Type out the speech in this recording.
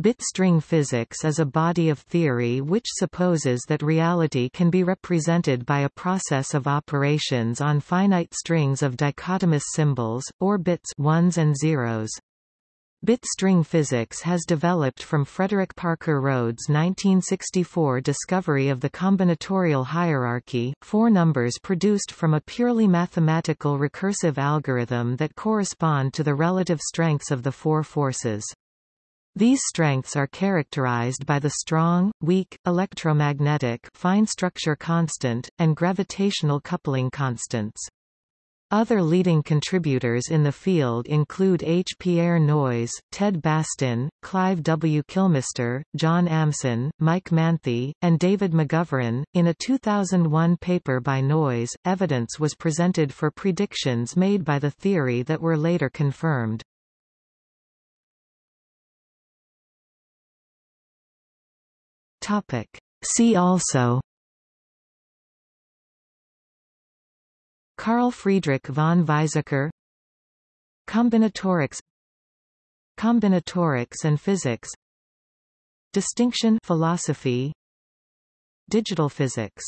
Bit string physics is a body of theory which supposes that reality can be represented by a process of operations on finite strings of dichotomous symbols, or bits ones and zeros. Bitstring physics has developed from Frederick Parker Rhodes' 1964 discovery of the combinatorial hierarchy, four numbers produced from a purely mathematical recursive algorithm that correspond to the relative strengths of the four forces. These strengths are characterized by the strong, weak, electromagnetic fine structure constant, and gravitational coupling constants. Other leading contributors in the field include H. Pierre Noyes, Ted Bastin, Clive W. Kilmister, John Amson, Mike Manthey, and David McGoveran. In a 2001 paper by Noyes, evidence was presented for predictions made by the theory that were later confirmed. Topic. See also. Carl Friedrich von Weizsäcker. Combinatorics. Combinatorics and physics. Distinction philosophy. Digital physics